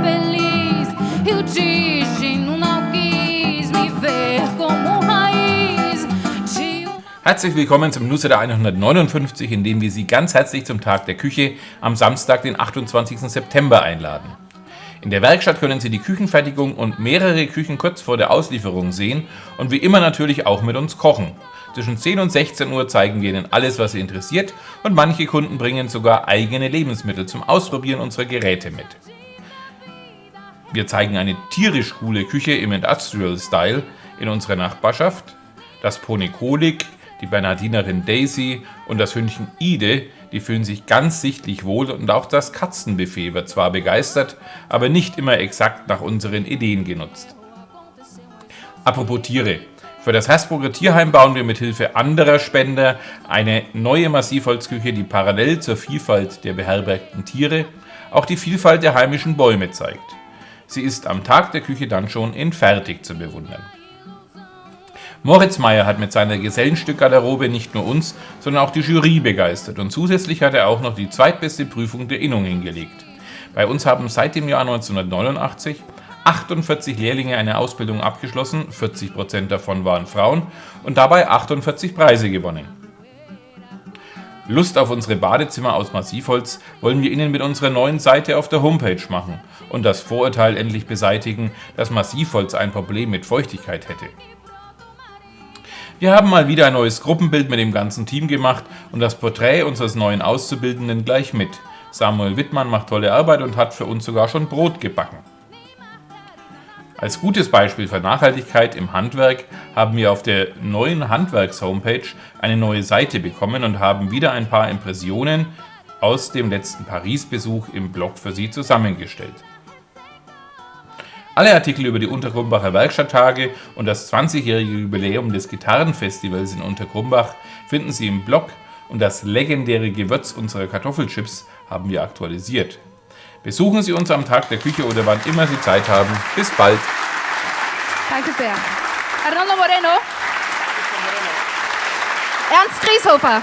feliz e o destino não quis me ver como raiz Herzlich willkommen zum Newsletter 159, in dem wir Sie ganz herzlich zum Tag der Küche am Samstag, den 28. September einladen. In der Werkstatt können Sie die Küchenfertigung und mehrere Küchen kurz vor der Auslieferung sehen und wie immer natürlich auch mit uns kochen. Zwischen 10 und 16 Uhr zeigen wir Ihnen alles, was Sie interessiert und manche Kunden bringen sogar eigene Lebensmittel zum Ausprobieren unserer Geräte mit. Wir zeigen eine tierisch coole Küche im Industrial Style in unserer Nachbarschaft, das Pony Kolik, die Bernardinerin Daisy und das Hündchen Ide, die fühlen sich ganz sichtlich wohl und auch das Katzenbuffet wird zwar begeistert, aber nicht immer exakt nach unseren Ideen genutzt. Apropos Tiere. Für das Hersbrucker Tierheim bauen wir mit Hilfe anderer Spender eine neue Massivholzküche, die parallel zur Vielfalt der beherbergten Tiere auch die Vielfalt der heimischen Bäume zeigt. Sie ist am Tag der Küche dann schon in fertig zu bewundern. Moritz Meyer hat mit seiner Gesellenstückgarderobe nicht nur uns, sondern auch die Jury begeistert und zusätzlich hat er auch noch die zweitbeste Prüfung der Innung hingelegt. Bei uns haben seit dem Jahr 1989 48 Lehrlinge eine Ausbildung abgeschlossen, 40% davon waren Frauen und dabei 48 Preise gewonnen. Lust auf unsere Badezimmer aus Massivholz wollen wir Ihnen mit unserer neuen Seite auf der Homepage machen und das Vorurteil endlich beseitigen, dass Massivholz ein Problem mit Feuchtigkeit hätte. Wir haben mal wieder ein neues Gruppenbild mit dem ganzen Team gemacht und das Porträt unseres neuen Auszubildenden gleich mit. Samuel Wittmann macht tolle Arbeit und hat für uns sogar schon Brot gebacken. Als gutes Beispiel für Nachhaltigkeit im Handwerk haben wir auf der neuen Handwerks-Homepage eine neue Seite bekommen und haben wieder ein paar Impressionen aus dem letzten Paris-Besuch im Blog für Sie zusammengestellt. Alle Artikel über die Untergrumbacher Werkstatttage und das 20-jährige Jubiläum des Gitarrenfestivals in Untergrumbach finden Sie im Blog und das legendäre Gewürz unserer Kartoffelchips haben wir aktualisiert. Besuchen Sie uns am Tag der Küche oder wann immer Sie Zeit haben. Bis bald! Danke sehr. Arnoldo Moreno. Ernst Grieshofer.